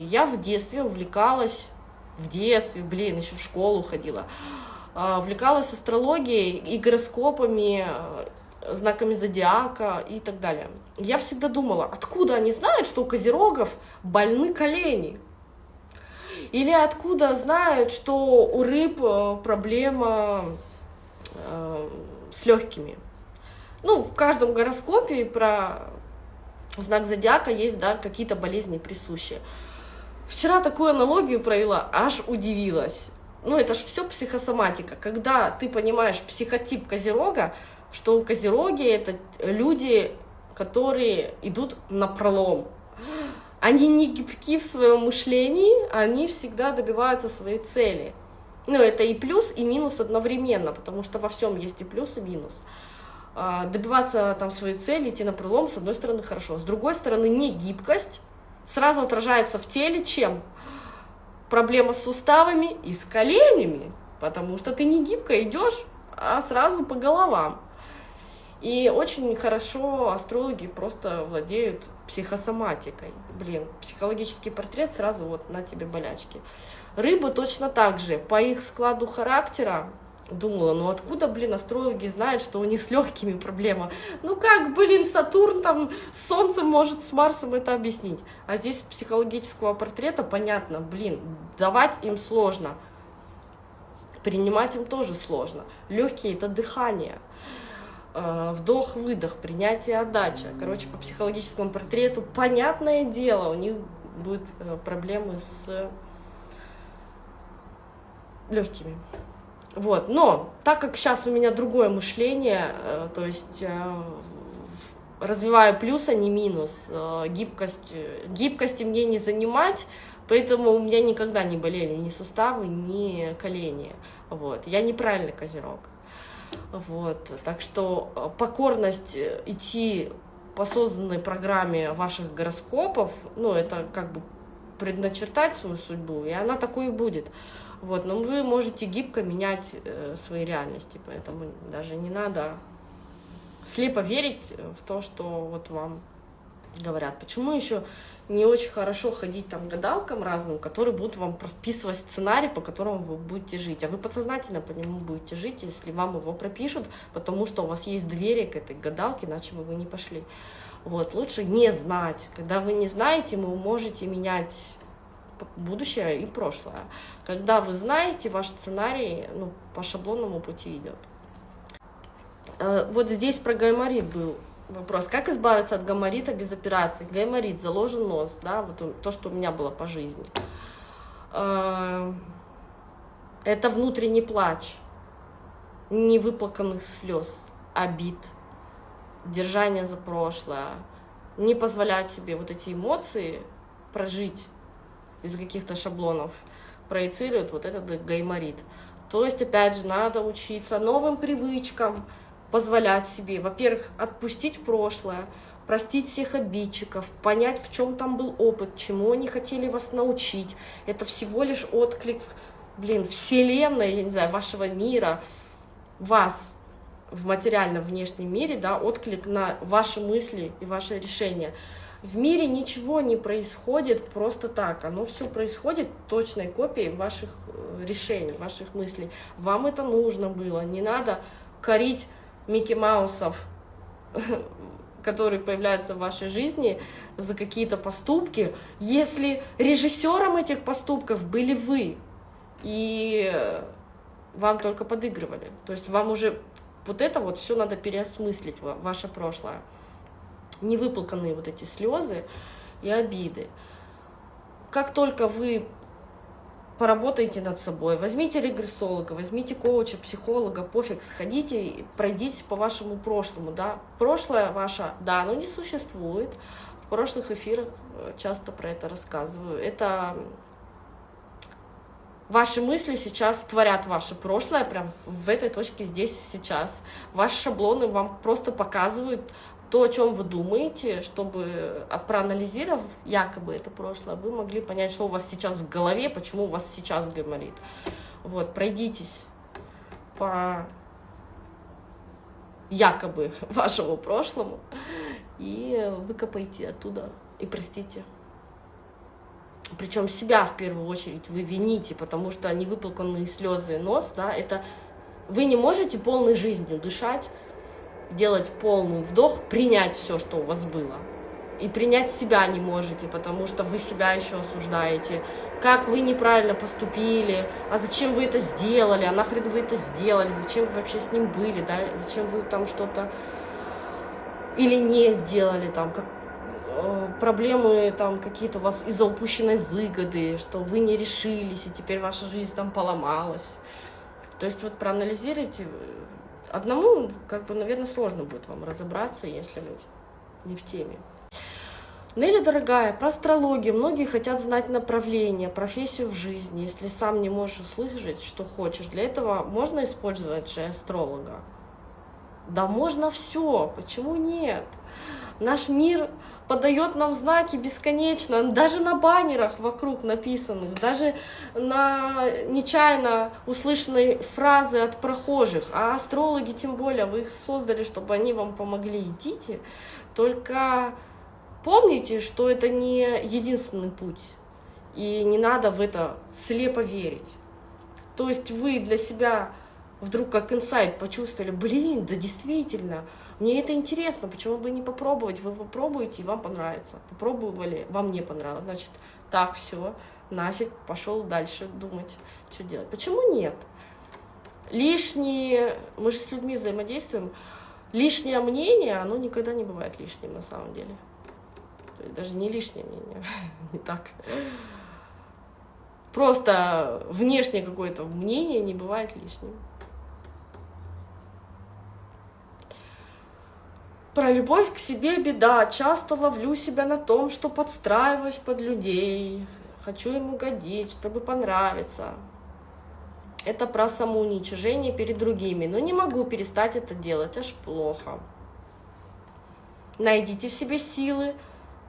Я в детстве увлекалась, в детстве, блин, еще в школу ходила, а, увлекалась астрологией и гороскопами, э, знаками зодиака и так далее. Я всегда думала, откуда они знают, что у козерогов больны колени? Или откуда знают, что у рыб э, проблема э, с легкими? Ну, в каждом гороскопе про знак зодиака есть да, какие-то болезни присущие. Вчера такую аналогию провела, аж удивилась. Ну, это же все психосоматика. Когда ты понимаешь психотип козерога, что у козероги это люди, которые идут на пролом. Они не гибки в своем мышлении, они всегда добиваются своей цели. Ну, это и плюс, и минус одновременно, потому что во всем есть и плюс, и минус. А, добиваться там своей цели, идти на пролом, с одной стороны, хорошо. С другой стороны, не гибкость, сразу отражается в теле чем? Проблема с суставами и с коленями, потому что ты не гибко идешь, а сразу по головам. И очень хорошо астрологи просто владеют психосоматикой. Блин, психологический портрет сразу вот на тебе болячки. Рыбы точно так же. По их складу характера думала, ну откуда, блин, астрологи знают, что у них с легкими проблема? Ну как, блин, Сатурн там с Солнцем может с Марсом это объяснить? А здесь психологического портрета понятно, блин, давать им сложно, принимать им тоже сложно. Легкие это дыхание, э, вдох-выдох, принятие отдача. Короче, по психологическому портрету, понятное дело, у них будут э, проблемы с легкими. Вот, но так как сейчас у меня другое мышление, э, то есть э, развиваю плюс, а не минус, э, гибкость, гибкости мне не занимать, поэтому у меня никогда не болели ни суставы, ни колени. Вот, я неправильный козерог. Вот, так что покорность идти по созданной программе ваших гороскопов, ну, это как бы предначертать свою судьбу, и она такой и будет. Вот, но вы можете гибко менять э, свои реальности, поэтому даже не надо слепо верить в то, что вот вам говорят. Почему еще не очень хорошо ходить там гадалкам разным, которые будут вам прописывать сценарий, по которому вы будете жить, а вы подсознательно по нему будете жить, если вам его пропишут, потому что у вас есть доверие к этой гадалке, иначе бы вы не пошли. Вот, лучше не знать. Когда вы не знаете, вы можете менять будущее и прошлое. Когда вы знаете, ваш сценарий ну, по шаблонному пути идет. Э, вот здесь про гайморит был вопрос. Как избавиться от гайморита без операции? Гайморит, заложен нос, да, вот то, что у меня было по жизни. Э, это внутренний плач, невыплаканных слез, обид, держание за прошлое, не позволять себе вот эти эмоции прожить из каких-то шаблонов проецируют вот этот гайморит. То есть, опять же, надо учиться новым привычкам, позволять себе, во-первых, отпустить прошлое, простить всех обидчиков, понять, в чем там был опыт, чему они хотели вас научить. Это всего лишь отклик, блин, вселенной, я не знаю, вашего мира, вас в материальном внешнем мире, да, отклик на ваши мысли и ваши решения. В мире ничего не происходит просто так. Оно все происходит точной копией ваших э, решений, ваших мыслей. Вам это нужно было. Не надо корить Микки Маусов, которые появляются в вашей жизни, за какие-то поступки, если режиссером этих поступков были вы, и вам только подыгрывали. То есть вам уже вот это вот все надо переосмыслить, ваше прошлое невыплаканные вот эти слезы и обиды. Как только вы поработаете над собой, возьмите регрессолога, возьмите коуча, психолога, пофиг, сходите и пройдитесь по вашему прошлому, да. Прошлое ваше, да, оно не существует. В прошлых эфирах э, часто про это рассказываю. Это ваши мысли сейчас творят ваше прошлое, прям в этой точке здесь сейчас. Ваши шаблоны вам просто показывают то, о чем вы думаете, чтобы, а, проанализировав якобы это прошлое, вы могли понять, что у вас сейчас в голове, почему у вас сейчас гайморит. Вот, пройдитесь по якобы вашему прошлому и выкопайте оттуда и простите. причем себя в первую очередь вы вините, потому что невыплаканные слезы нос, да, это вы не можете полной жизнью дышать, делать полный вдох, принять все, что у вас было. И принять себя не можете, потому что вы себя еще осуждаете. Как вы неправильно поступили, а зачем вы это сделали, а нахрен вы это сделали, зачем вы вообще с ним были, да, зачем вы там что-то или не сделали, там, как, э, проблемы там какие-то у вас из-за упущенной выгоды, что вы не решились, и теперь ваша жизнь там поломалась. То есть вот проанализируйте. Одному, как бы, наверное, сложно будет вам разобраться, если вы не в теме. Нелли, дорогая, про астрологию. Многие хотят знать направление, профессию в жизни. Если сам не можешь услышать, что хочешь, для этого можно использовать же астролога? Да можно все, почему нет? Наш мир подает нам знаки бесконечно, даже на баннерах вокруг написанных, даже на нечаянно услышанной фразы от прохожих. А астрологи, тем более, вы их создали, чтобы они вам помогли. Идите, только помните, что это не единственный путь, и не надо в это слепо верить. То есть вы для себя вдруг как инсайт почувствовали, блин, да действительно, мне это интересно, почему бы не попробовать? Вы попробуете, и вам понравится. Попробовали, вам не понравилось. Значит, так, все, нафиг, пошел дальше думать, что делать. Почему нет? Лишние, мы же с людьми взаимодействуем, лишнее мнение, оно никогда не бывает лишним на самом деле. Даже не лишнее мнение, не так. Просто внешнее какое-то мнение не бывает лишним. Про любовь к себе беда. Часто ловлю себя на том, что подстраиваюсь под людей. Хочу им угодить, чтобы понравиться. Это про самоуничижение перед другими. Но не могу перестать это делать, аж плохо. Найдите в себе силы.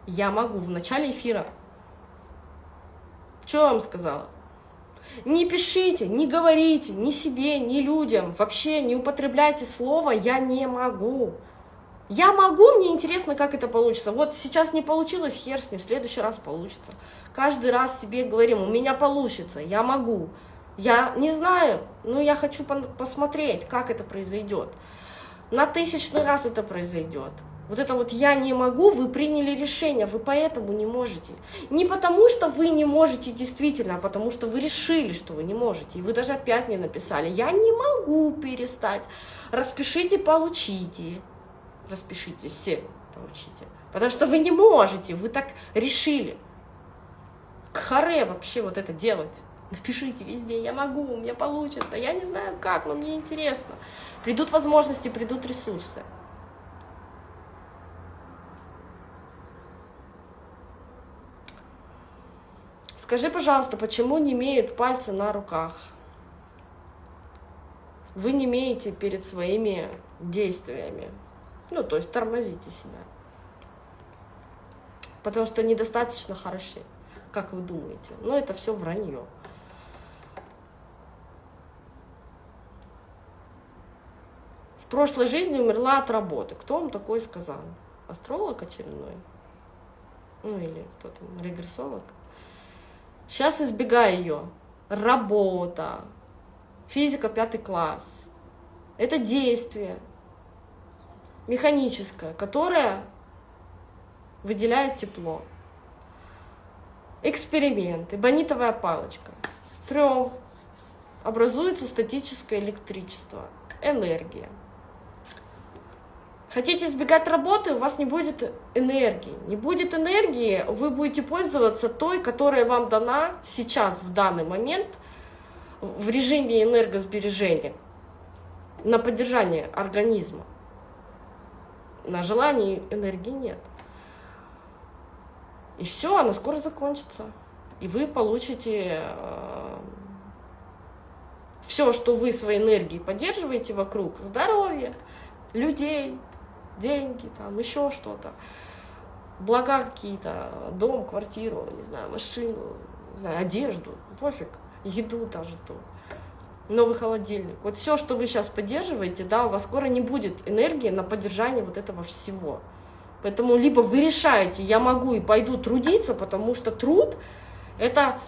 Я могу. В начале эфира. Что я вам сказала? Не пишите, не говорите ни себе, ни людям. Вообще не употребляйте слово «я не могу». Я могу, мне интересно, как это получится. Вот сейчас не получилось, хер с ним, в следующий раз получится. Каждый раз себе говорим, у меня получится, я могу. Я не знаю, но я хочу посмотреть, как это произойдет. На тысячный раз это произойдет. Вот это вот «я не могу», вы приняли решение, вы поэтому не можете. Не потому, что вы не можете действительно, а потому что вы решили, что вы не можете. И вы даже опять мне написали «я не могу перестать». Распишите, получите распишитесь, все получите. Потому что вы не можете, вы так решили. К харе вообще вот это делать. Напишите везде, я могу, у меня получится, я не знаю как, но мне интересно. Придут возможности, придут ресурсы. Скажи, пожалуйста, почему не имеют пальцы на руках? Вы не имеете перед своими действиями. Ну, то есть тормозите себя. Потому что недостаточно хороши, как вы думаете. Но это все вранье. В прошлой жизни умерла от работы. Кто вам такое сказал? Астролог очередной? Ну или кто там, регрессолог? Сейчас избегай ее. Работа, физика пятый класс. Это действие механическая, которая выделяет тепло. Эксперимент, эбонитовая палочка. Трем. Образуется статическое электричество, энергия. Хотите избегать работы, у вас не будет энергии. Не будет энергии, вы будете пользоваться той, которая вам дана сейчас, в данный момент, в режиме энергосбережения, на поддержание организма на желание энергии нет. И все, она скоро закончится. И вы получите э, все, что вы своей энергией поддерживаете вокруг, здоровье, людей, деньги, там еще что-то, блага какие-то, дом, квартиру, не знаю, машину, не знаю, одежду, пофиг, еду даже ту новый холодильник. Вот все, что вы сейчас поддерживаете, да, у вас скоро не будет энергии на поддержание вот этого всего. Поэтому либо вы решаете, я могу и пойду трудиться, потому что труд – Это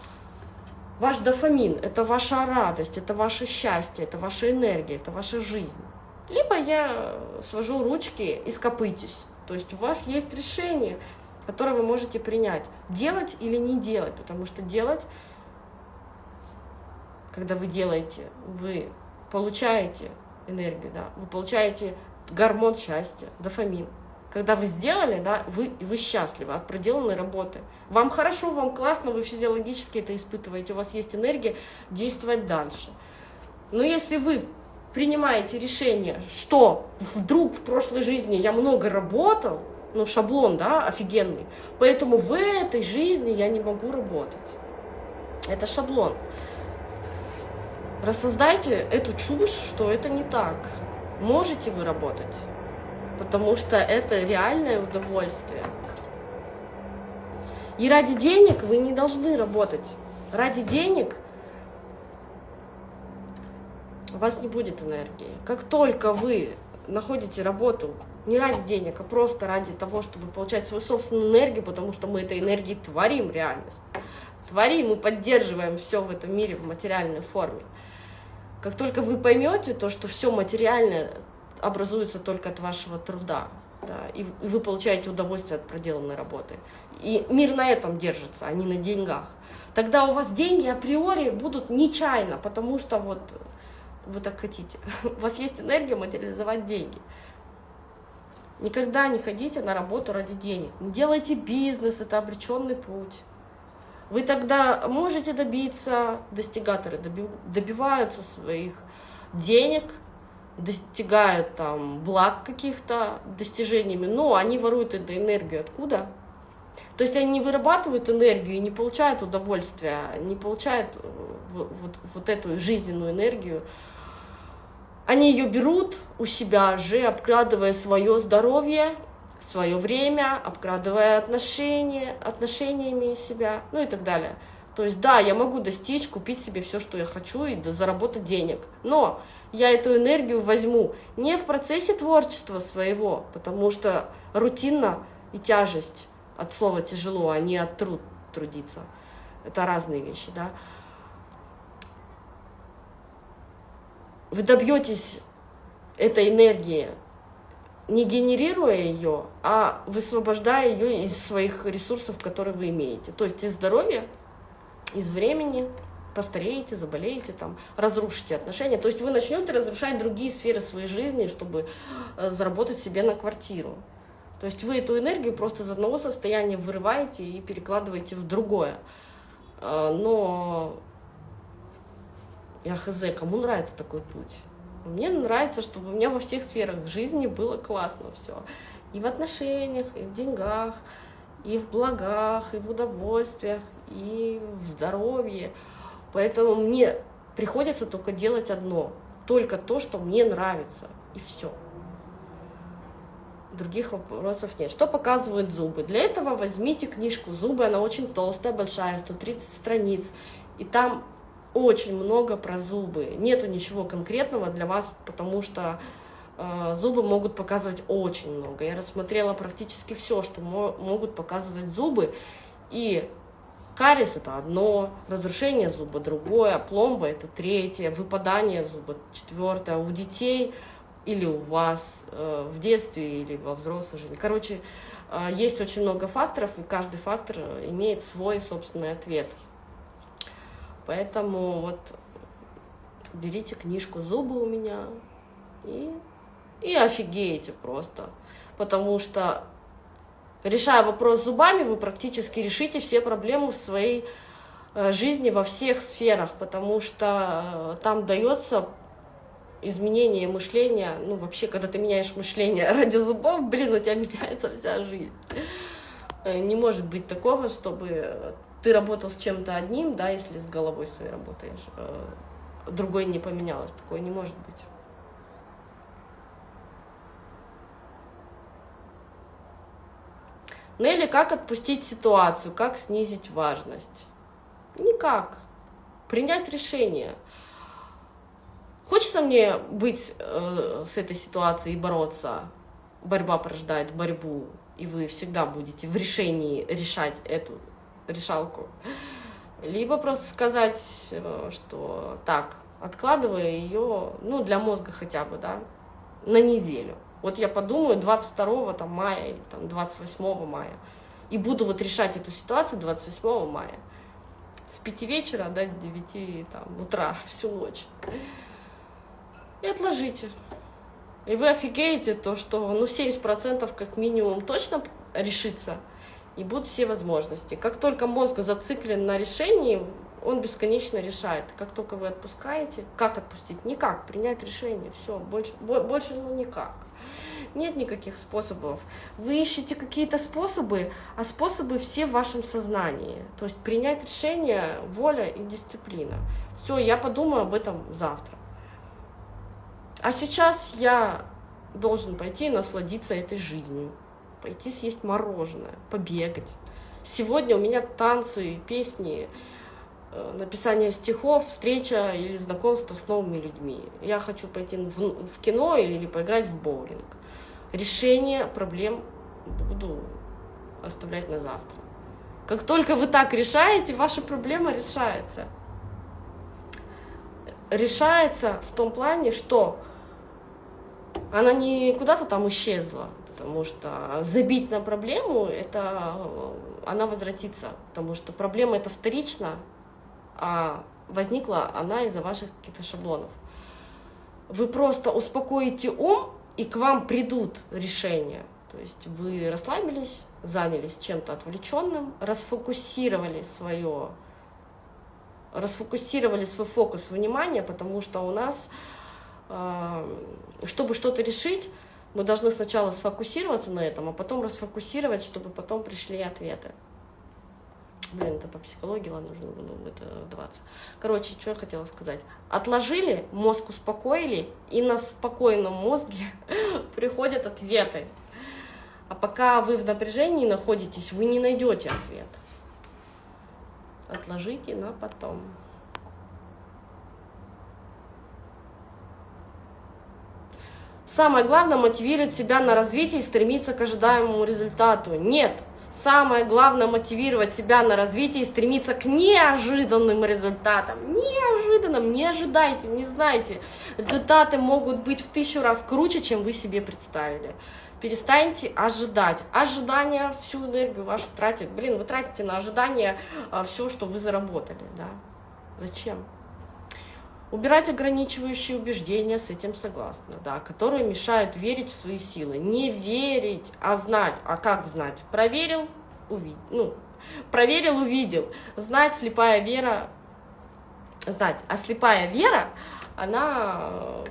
ваш дофамин, это ваша радость, это ваше счастье, это ваша энергия, это ваша жизнь. Либо я свожу ручки и скопытесь. То есть у вас есть решение, которое вы можете принять. Делать или не делать, потому что делать, когда вы делаете, вы получаете энергию, да, вы получаете гормон счастья, дофамин. Когда вы сделали, да, вы, вы счастливы от проделанной работы. Вам хорошо, вам классно, вы физиологически это испытываете, у вас есть энергия действовать дальше. Но если вы принимаете решение, что вдруг в прошлой жизни я много работал, ну, шаблон, да, офигенный, поэтому в этой жизни я не могу работать. Это шаблон. Рассоздайте эту чушь, что это не так. Можете вы работать, потому что это реальное удовольствие. И ради денег вы не должны работать. Ради денег у вас не будет энергии. Как только вы находите работу не ради денег, а просто ради того, чтобы получать свою собственную энергию, потому что мы этой энергией творим реальность. Творим и поддерживаем все в этом мире в материальной форме. Как только вы поймете то, что все материальное образуется только от вашего труда, да, и вы получаете удовольствие от проделанной работы, и мир на этом держится, а не на деньгах, тогда у вас деньги априори будут нечаянно, потому что вот вы так хотите. У вас есть энергия материализовать деньги. Никогда не ходите на работу ради денег. Не делайте бизнес, это обреченный путь. Вы тогда можете добиться, достигаторы добиваются своих денег, достигают там благ каких-то достижениями, но они воруют эту энергию откуда? То есть они не вырабатывают энергию и не получают удовольствия, не получают э, вот, вот, вот эту жизненную энергию. Они ее берут у себя же, обкрадывая свое здоровье, свое время, обкрадывая отношения, отношениями себя, ну и так далее. То есть, да, я могу достичь, купить себе все, что я хочу, и заработать денег. Но я эту энергию возьму не в процессе творчества своего, потому что рутинно и тяжесть от слова тяжело, а не от труд трудиться. Это разные вещи, да. Вы добьетесь этой энергии не генерируя ее, а высвобождая ее из своих ресурсов, которые вы имеете. То есть из здоровья, из времени, постареете, заболеете, там, разрушите отношения. То есть вы начнете разрушать другие сферы своей жизни, чтобы э, заработать себе на квартиру. То есть вы эту энергию просто из одного состояния вырываете и перекладываете в другое. Э, но я хз, кому нравится такой путь? Мне нравится, чтобы у меня во всех сферах жизни было классно все. И в отношениях, и в деньгах, и в благах, и в удовольствиях, и в здоровье. Поэтому мне приходится только делать одно. Только то, что мне нравится. И все. Других вопросов нет. Что показывают зубы? Для этого возьмите книжку «Зубы». Она очень толстая, большая, 130 страниц. И там очень много про зубы. Нету ничего конкретного для вас, потому что э, зубы могут показывать очень много. Я рассмотрела практически все, что мо могут показывать зубы. И кариес это одно, разрушение зуба другое, пломба это третье, выпадание зуба четвертое. У детей или у вас э, в детстве или во взрослой жизни. Короче, э, есть очень много факторов, и каждый фактор имеет свой собственный ответ. Поэтому вот берите книжку «Зубы» у меня и, и офигеете просто. Потому что, решая вопрос зубами, вы практически решите все проблемы в своей э, жизни во всех сферах, потому что э, там дается изменение мышления, ну вообще, когда ты меняешь мышление ради зубов, блин, у тебя меняется вся жизнь. Э, не может быть такого, чтобы ты работал с чем-то одним, да, если с головой своей работаешь, э, другой не поменялось, такое не может быть. Или как отпустить ситуацию, как снизить важность? Никак. Принять решение. Хочется мне быть э, с этой ситуацией и бороться? Борьба порождает борьбу, и вы всегда будете в решении решать эту решалку. Либо просто сказать, э, что так, откладывая ее, ну, для мозга хотя бы, да, на неделю. Вот я подумаю 22 там, мая или там, 28 мая, и буду вот решать эту ситуацию 28 мая. С 5 вечера до 9 там, утра, всю ночь. И отложите. И вы офигеете, то, что ну, 70% как минимум точно решится, и будут все возможности. Как только мозг зациклен на решении, он бесконечно решает. Как только вы отпускаете, как отпустить? Никак, принять решение, все, больше, больше ну никак. Нет никаких способов. Вы ищете какие-то способы, а способы все в вашем сознании. То есть принять решение, воля и дисциплина. Все, я подумаю об этом завтра. А сейчас я должен пойти и насладиться этой жизнью. Пойти съесть мороженое, побегать. Сегодня у меня танцы, песни, э, написание стихов, встреча или знакомство с новыми людьми. Я хочу пойти в, в кино или поиграть в боулинг. Решение проблем буду оставлять на завтра. Как только вы так решаете, ваша проблема решается. Решается в том плане, что она не куда-то там исчезла, потому что забить на проблему, это она возвратится, потому что проблема это вторично, а возникла она из-за ваших каких-то шаблонов. Вы просто успокоите ум, и к вам придут решения. То есть вы расслабились, занялись чем-то отвлеченным, расфокусировали свое, расфокусировали свой фокус внимания, потому что у нас чтобы что-то решить, мы должны сначала сфокусироваться на этом, а потом расфокусировать, чтобы потом пришли ответы. Блин, это по психологии, ладно, нужно было это вдаваться. Короче, что я хотела сказать. Отложили, мозг успокоили, и на спокойном мозге приходят ответы. А пока вы в напряжении находитесь, вы не найдете ответ. Отложите на потом. Самое главное мотивировать себя на развитие и стремиться к ожидаемому результату. Нет, самое главное мотивировать себя на развитие и стремиться к неожиданным результатам. Неожиданным, не ожидайте, не знайте. Результаты могут быть в тысячу раз круче, чем вы себе представили. Перестаньте ожидать. Ожидание всю энергию вашу тратит. Блин, вы тратите на ожидание а, все, что вы заработали. Да? Зачем? Убирать ограничивающие убеждения, с этим согласна, да, которые мешают верить в свои силы. Не верить, а знать. А как знать? Проверил, увидел. Ну, проверил, увидел. Знать, слепая вера, знать. А слепая вера, она,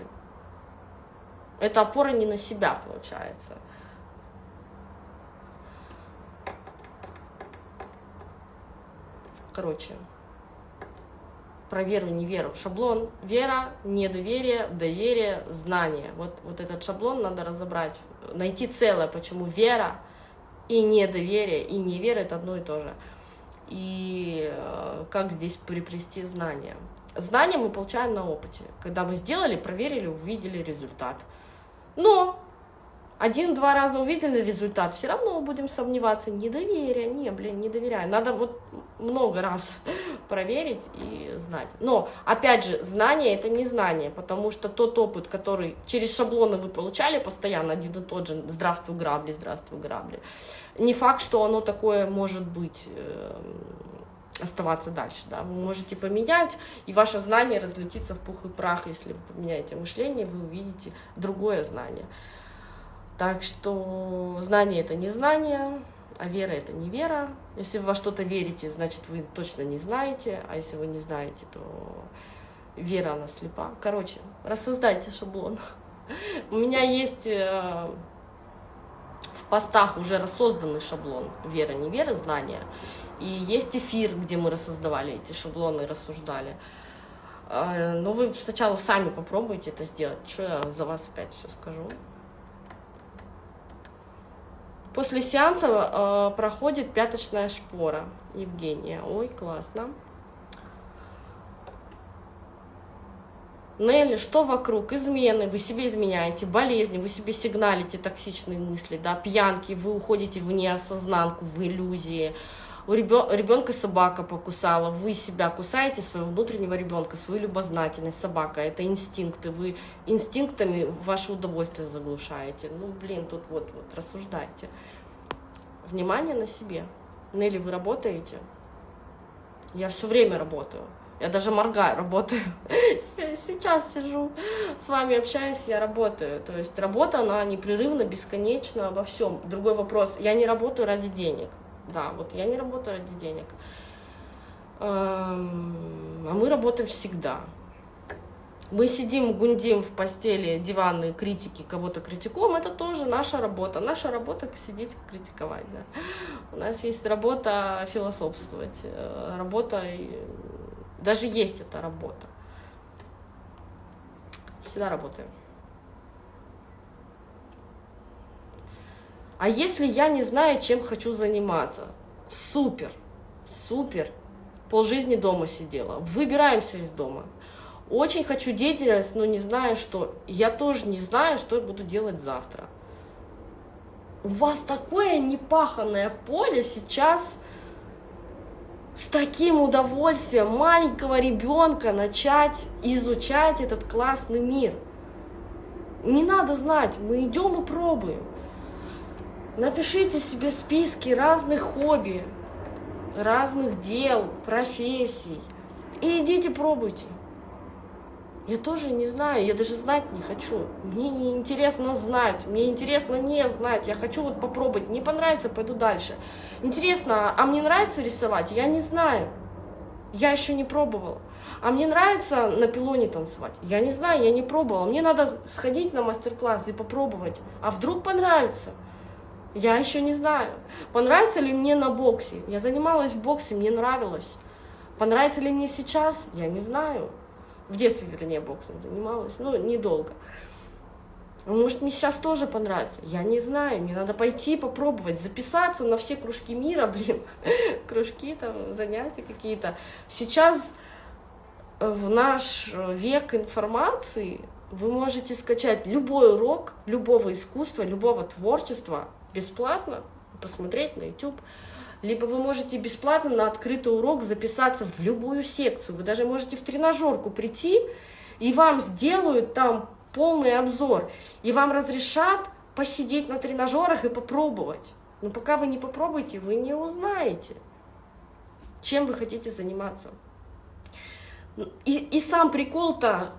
это опора не на себя, получается. Короче, про веру, не веру. Шаблон вера, недоверие, доверие, знание. Вот, вот этот шаблон надо разобрать, найти целое, почему вера и недоверие, и невера – это одно и то же. И э, как здесь приплести знания. Знания мы получаем на опыте. Когда мы сделали, проверили, увидели результат. Но один-два раза увидели результат, все равно будем сомневаться. Недоверие, не, блин, не доверяю. Надо вот много раз проверить и знать. Но, опять же, знание – это не знание, потому что тот опыт, который через шаблоны вы получали постоянно, один и тот же «здравствуй, грабли, здравствуй, грабли», не факт, что оно такое может быть э, оставаться дальше, да, вы можете поменять, и ваше знание разлетится в пух и прах, если вы поменяете мышление, вы увидите другое знание. Так что знание – это не знание, а вера – это не вера. Если вы во что-то верите, значит, вы точно не знаете, а если вы не знаете, то вера, она слепа. Короче, рассоздайте шаблон. У меня есть э, в постах уже рассозданный шаблон вера, не вера, знания. И есть эфир, где мы рассоздавали эти шаблоны рассуждали. Э, но вы сначала сами попробуйте это сделать. Что я за вас опять все скажу? После сеанса э, проходит пяточная шпора. Евгения. Ой, классно. Нелли, что вокруг? Измены, вы себе изменяете, болезни, вы себе сигналите токсичные мысли, да, пьянки, вы уходите в неосознанку, в иллюзии, у ребенка собака покусала, вы себя кусаете, своего внутреннего ребенка, свою любознательность, собака, это инстинкты, вы инстинктами ваше удовольствие заглушаете. Ну, блин, тут вот, вот, рассуждайте. Внимание на себе. Нелли, вы работаете? Я все время работаю. Я даже моргаю, работаю. Сейчас сижу, с вами общаюсь, я работаю. То есть работа, она непрерывно, бесконечно обо всем. Другой вопрос, я не работаю ради денег. Да, вот я не работаю ради денег. Эм, а мы работаем всегда. Мы сидим, гундим в постели, диванные критики, кого-то критикуем, это тоже наша работа. Наша работа сидеть критиковать. Да. У нас есть работа философствовать, э, работа, даже есть эта работа. Всегда работаем. А если я не знаю, чем хочу заниматься? Супер, супер. Полжизни дома сидела. Выбираемся из дома. Очень хочу деятельность, но не знаю, что. Я тоже не знаю, что я буду делать завтра. У вас такое непаханное поле сейчас с таким удовольствием маленького ребенка начать изучать этот классный мир. Не надо знать, мы идем и пробуем. Напишите себе списки разных хобби, разных дел, профессий. И идите пробуйте. Я тоже не знаю, я даже знать не хочу. Мне не интересно знать, мне интересно не знать. Я хочу вот попробовать. Не понравится, пойду дальше. Интересно, а мне нравится рисовать? Я не знаю. Я еще не пробовала. А мне нравится на пилоне танцевать? Я не знаю, я не пробовала. Мне надо сходить на мастер-класс и попробовать. А вдруг понравится? Я еще не знаю. Понравится ли мне на боксе? Я занималась в боксе, мне нравилось. Понравится ли мне сейчас? Я не знаю. В детстве, вернее, боксом занималась, но недолго. Может, мне сейчас тоже понравится? Я не знаю, мне надо пойти попробовать, записаться на все кружки мира, блин, кружки, там, занятия какие-то. Сейчас в наш век информации вы можете скачать любой урок любого искусства, любого творчества бесплатно, посмотреть на YouTube. Либо вы можете бесплатно на открытый урок записаться в любую секцию. Вы даже можете в тренажерку прийти, и вам сделают там полный обзор. И вам разрешат посидеть на тренажерах и попробовать. Но пока вы не попробуете, вы не узнаете, чем вы хотите заниматься. И, и сам прикол-то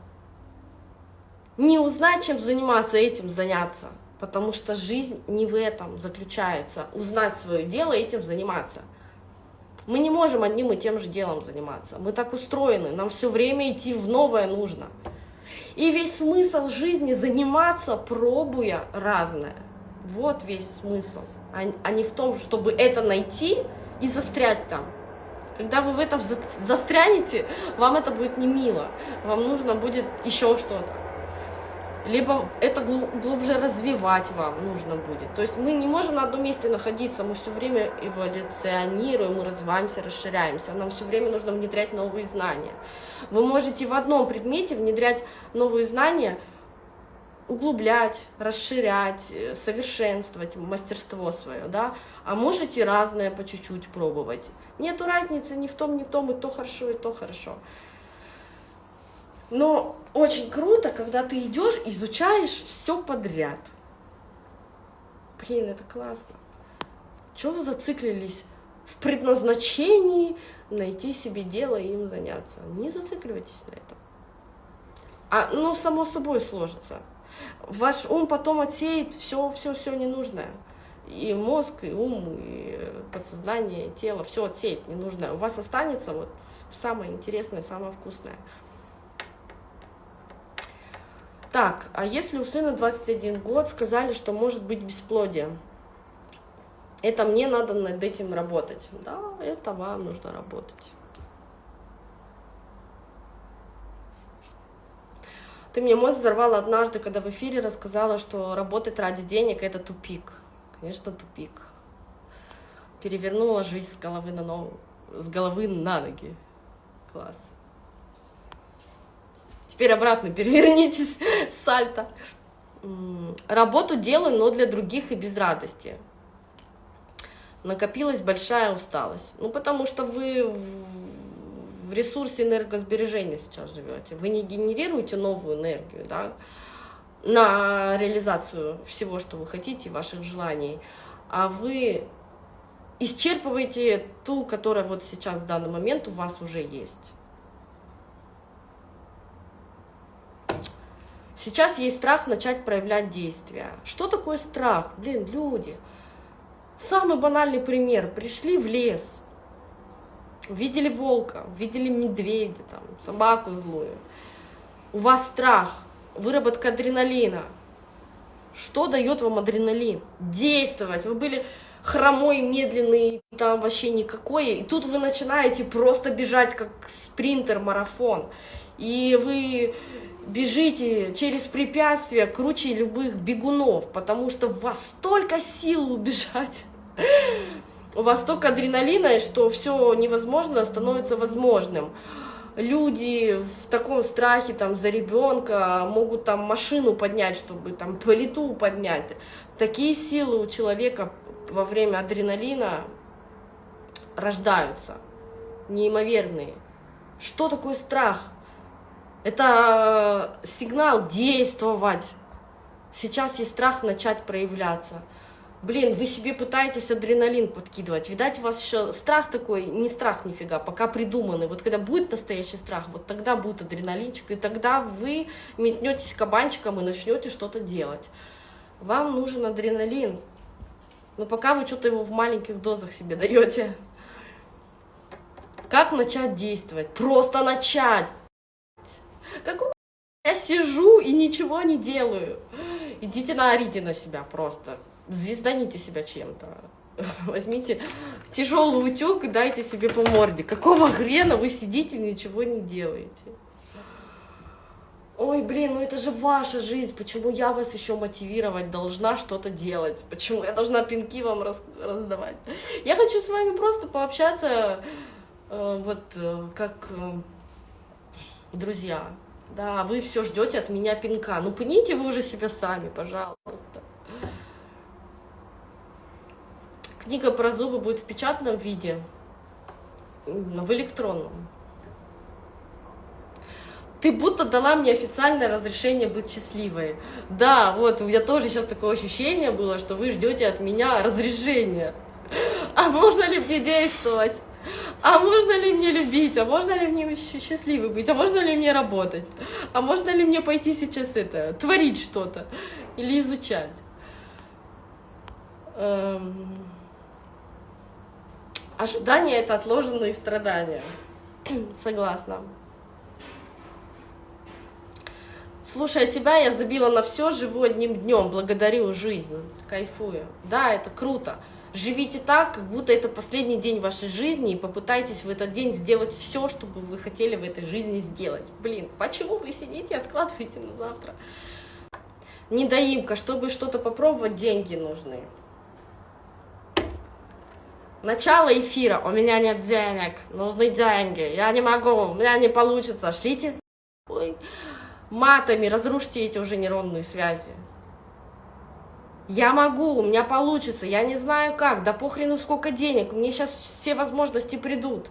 не узнать, чем заниматься, этим заняться. Потому что жизнь не в этом заключается. Узнать свое дело, этим заниматься. Мы не можем одним и тем же делом заниматься. Мы так устроены, нам все время идти в новое нужно. И весь смысл жизни заниматься, пробуя разное. Вот весь смысл. А, а не в том, чтобы это найти и застрять там. Когда вы в этом застрянете, вам это будет не мило. Вам нужно будет еще что-то либо это глубже развивать вам нужно будет. То есть мы не можем на одном месте находиться, мы все время эволюционируем, мы развиваемся, расширяемся, нам все время нужно внедрять новые знания. Вы можете в одном предмете внедрять новые знания, углублять, расширять, э, совершенствовать мастерство свое, да, а можете разное по чуть-чуть пробовать. Нету разницы ни в том, ни в том, и то хорошо, и то хорошо. Но очень круто, когда ты идешь, изучаешь все подряд. Блин, это классно. Чего вы зациклились в предназначении найти себе дело и им заняться? Не зацикливайтесь на этом. А, ну, само собой сложится. Ваш ум потом отсеет все, все, все ненужное. И мозг, и ум, и подсознание, и тело, все отсеет ненужное. У вас останется вот самое интересное, самое вкусное. Так, а если у сына 21 год, сказали, что может быть бесплодие, это мне надо над этим работать. Да, это вам нужно работать. Ты мне мозг взорвала однажды, когда в эфире рассказала, что работать ради денег – это тупик. Конечно, тупик. Перевернула жизнь с головы на, ногу, с головы на ноги. Класс. Теперь обратно перевернитесь, сальто. Работу делаю, но для других и без радости. накопилась большая усталость. Ну, потому что вы в ресурсе энергосбережения сейчас живете. Вы не генерируете новую энергию, да, на реализацию всего, что вы хотите, ваших желаний, а вы исчерпываете ту, которая вот сейчас в данный момент у вас уже есть. Сейчас есть страх начать проявлять действия. Что такое страх? Блин, люди. Самый банальный пример. Пришли в лес, увидели волка, увидели медведя, там, собаку злую. У вас страх, выработка адреналина. Что дает вам адреналин? Действовать. Вы были хромой, медленный, там вообще никакой. И тут вы начинаете просто бежать, как спринтер, марафон. И вы бежите через препятствия круче любых бегунов, потому что у вас столько сил убежать, у вас столько адреналина, что все невозможно становится возможным. Люди в таком страхе там за ребенка могут там машину поднять, чтобы там плиту поднять. Такие силы у человека во время адреналина рождаются, неимоверные. Что такое страх? Это сигнал действовать. Сейчас есть страх начать проявляться. Блин, вы себе пытаетесь адреналин подкидывать. Видать, у вас еще страх такой, не страх нифига, пока придуманный. Вот когда будет настоящий страх, вот тогда будет адреналинчик, и тогда вы метнетесь кабанчиком и начнете что-то делать. Вам нужен адреналин. Но пока вы что-то его в маленьких дозах себе даете. Как начать действовать? Просто начать. Какого я сижу и ничего не делаю? Идите наорите на себя просто. Звезданите себя чем-то. Возьмите тяжелый утюг и дайте себе по морде. Какого хрена вы сидите и ничего не делаете? Ой, блин, ну это же ваша жизнь, почему я вас еще мотивировать должна что-то делать? Почему я должна пинки вам раз, раздавать? Я хочу с вами просто пообщаться, э, вот э, как э, друзья. Да, вы все ждете от меня пинка. Ну, пните вы уже себя сами, пожалуйста. Книга про зубы будет в печатном виде, в электронном. Ты будто дала мне официальное разрешение быть счастливой. Да, вот, у меня тоже сейчас такое ощущение было, что вы ждете от меня разрешения. А можно ли мне действовать? а можно ли мне любить, а можно ли мне счастливой быть, а можно ли мне работать, а можно ли мне пойти сейчас это, творить что-то или изучать. Эм... Ожидание — это отложенные страдания. Согласна. Слушая тебя, я забила на все, живу одним днем, благодарю жизнь, кайфую. Да, это круто. Живите так, как будто это последний день вашей жизни, и попытайтесь в этот день сделать все, что бы вы хотели в этой жизни сделать. Блин, почему вы сидите и откладываете на завтра? Недоимка, чтобы что-то попробовать, деньги нужны. Начало эфира. У меня нет денег, нужны деньги. Я не могу, у меня не получится. Шлите Ой. матами, разрушьте эти уже нейронные связи. Я могу, у меня получится, я не знаю как, да похрену сколько денег, мне сейчас все возможности придут.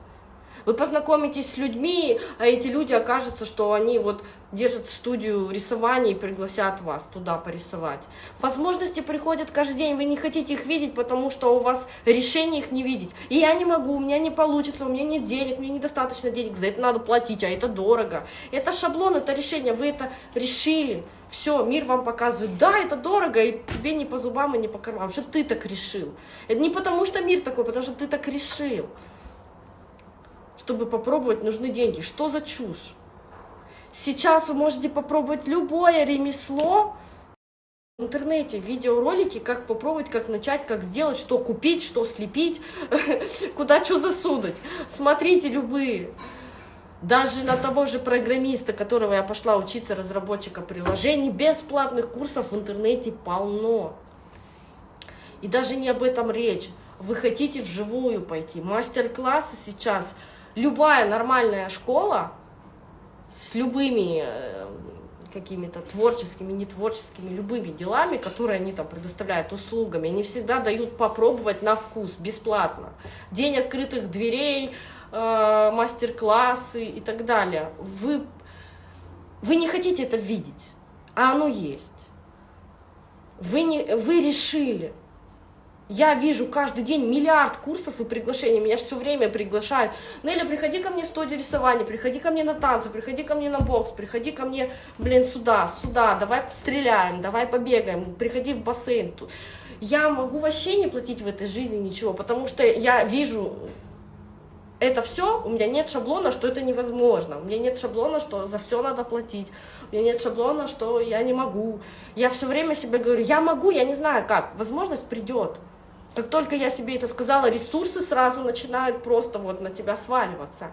Вы познакомитесь с людьми, а эти люди окажутся, что они вот держат студию рисования и пригласят вас туда порисовать. Возможности приходят каждый день, вы не хотите их видеть, потому что у вас решение их не видеть. И я не могу, у меня не получится, у меня нет денег, мне недостаточно денег, за это надо платить, а это дорого. Это шаблон, это решение, вы это решили. Все, мир вам показывает, да, это дорого, и тебе не по зубам и не по карманам, что ты так решил. Это не потому, что мир такой, потому что ты так решил. Чтобы попробовать, нужны деньги. Что за чушь? Сейчас вы можете попробовать любое ремесло в интернете, видеоролики, как попробовать, как начать, как сделать, что купить, что слепить, куда что засунуть. Смотрите любые. Даже на того же программиста, которого я пошла учиться, разработчика приложений, бесплатных курсов в интернете полно. И даже не об этом речь. Вы хотите вживую пойти. Мастер-классы сейчас. Любая нормальная школа с любыми э, какими-то творческими, нетворческими, любыми делами, которые они там предоставляют услугами, они всегда дают попробовать на вкус, бесплатно. День открытых дверей, э, мастер-классы и так далее. Вы, вы не хотите это видеть, а оно есть. Вы, не, вы решили, я вижу каждый день миллиард курсов и приглашений, меня все время приглашают. Неля, приходи ко мне в студию рисования, приходи ко мне на танцы, приходи ко мне на бокс, приходи ко мне, блин, сюда, сюда, давай стреляем, давай побегаем, приходи в бассейн. Я могу вообще не платить в этой жизни ничего, потому что я вижу это все, у меня нет шаблона, что это невозможно, у меня нет шаблона, что за все надо платить, у меня нет шаблона, что я не могу. Я все время себе говорю, я могу, я не знаю как, возможность придет. Как только я себе это сказала, ресурсы сразу начинают просто вот на тебя сваливаться.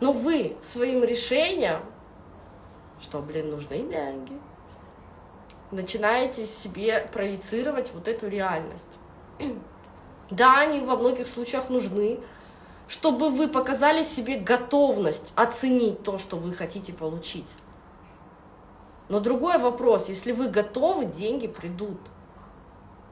Но вы своим решением, что, блин, нужны деньги, начинаете себе проецировать вот эту реальность. Да, они во многих случаях нужны, чтобы вы показали себе готовность оценить то, что вы хотите получить. Но другой вопрос, если вы готовы, деньги придут.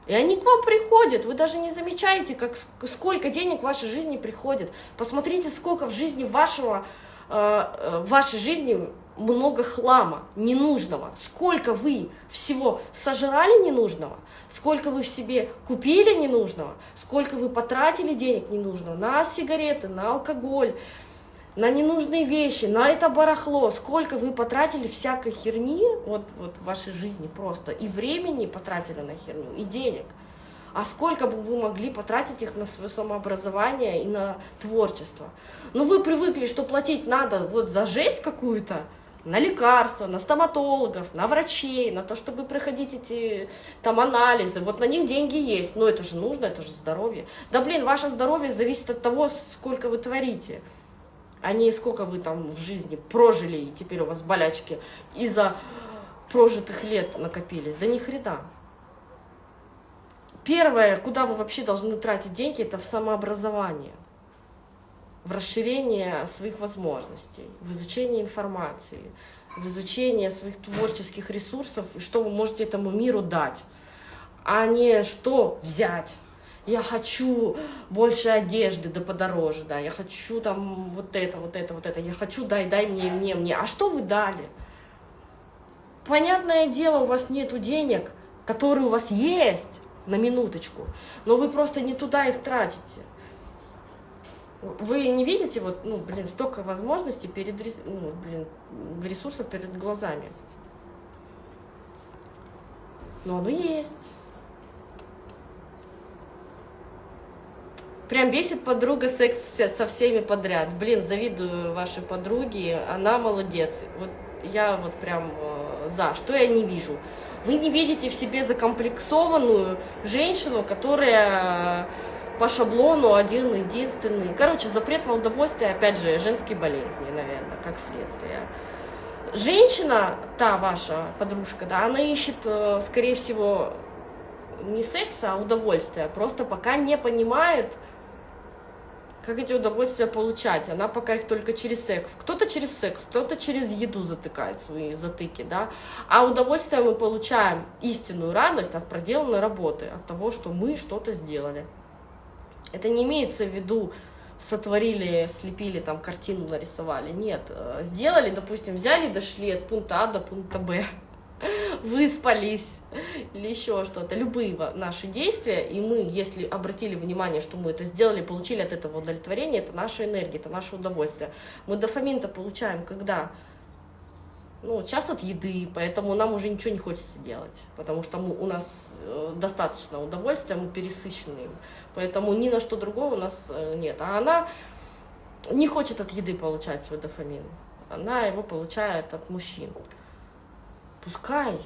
И они к вам приходят, вы даже не замечаете, как, сколько денег в вашей жизни приходит. Посмотрите, сколько в жизни вашего, э, э, вашей жизни много хлама ненужного. Сколько вы всего сожрали ненужного, сколько вы в себе купили ненужного, сколько вы потратили денег ненужного на сигареты, на алкоголь, на ненужные вещи, на это барахло, сколько вы потратили всякой херни вот, вот в вашей жизни просто, и времени потратили на херню, и денег. А сколько бы вы могли потратить их на свое самообразование и на творчество. Ну, вы привыкли, что платить надо вот за жесть какую-то, на лекарства, на стоматологов, на врачей, на то, чтобы проходить эти там анализы. Вот на них деньги есть, но это же нужно, это же здоровье. Да блин, ваше здоровье зависит от того, сколько вы творите а не сколько вы там в жизни прожили, и теперь у вас болячки из-за прожитых лет накопились. Да ни хрена. Первое, куда вы вообще должны тратить деньги, это в самообразование, в расширение своих возможностей, в изучение информации, в изучение своих творческих ресурсов, что вы можете этому миру дать, а не что взять я хочу больше одежды, да подороже, да, я хочу там вот это, вот это, вот это, я хочу, дай, дай мне, мне, мне. А что вы дали? Понятное дело, у вас нету денег, которые у вас есть, на минуточку, но вы просто не туда их тратите. Вы не видите, вот, ну, блин, столько возможностей перед, ну, блин, ресурсов перед глазами. Но оно есть. Прям бесит подруга секс со всеми подряд. Блин, завидую вашей подруге, она молодец. Вот я вот прям э, за. Что я не вижу? Вы не видите в себе закомплексованную женщину, которая по шаблону один единственный. Короче, запрет на удовольствие, опять же, женские болезни, наверное, как следствие. Женщина, та ваша подружка, да, она ищет, э, скорее всего, не секса, а удовольствия. Просто пока не понимает, как эти удовольствия получать. Она пока их только через секс. Кто-то через секс, кто-то через еду затыкает свои затыки, да. А удовольствие мы получаем истинную радость от проделанной работы, от того, что мы что-то сделали. Это не имеется в виду сотворили, слепили, там картину нарисовали. Нет, э, сделали, допустим, взяли, дошли от пункта А до пункта Б выспались или еще что-то, любые наши действия, и мы, если обратили внимание, что мы это сделали, получили от этого удовлетворение, это наша энергия, это наше удовольствие. Мы дофамин-то получаем когда? Ну, час от еды, поэтому нам уже ничего не хочется делать, потому что мы, у нас э, достаточно удовольствия, мы пересыщены им, поэтому ни на что другого у нас э, нет. А она не хочет от еды получать свой дофамин, она его получает от мужчин. Пускай.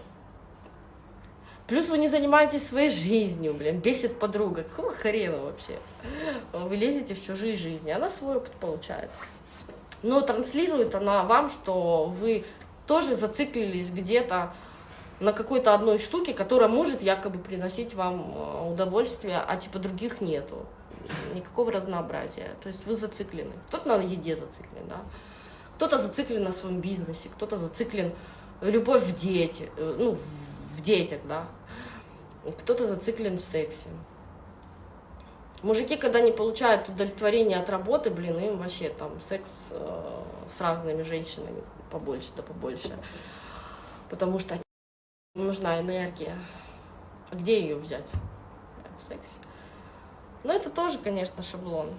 Плюс вы не занимаетесь своей жизнью, блин, бесит подруга. Какого хрена вообще? Вы лезете в чужие жизни, она свой опыт получает. Но транслирует она вам, что вы тоже зациклились где-то на какой-то одной штуке, которая может якобы приносить вам э, удовольствие, а типа других нету. Никакого разнообразия. То есть вы зациклены. Кто-то на еде зациклен, да? Кто-то зациклен на своем бизнесе, кто-то зациклен любовь в дети, э, ну, в- детях, да. Кто-то зациклен в сексе. Мужики, когда не получают удовлетворение от работы, блин, им вообще там секс э, с разными женщинами побольше да побольше. Потому что нужна энергия. Где ее взять? В сексе. Но это тоже, конечно, шаблон.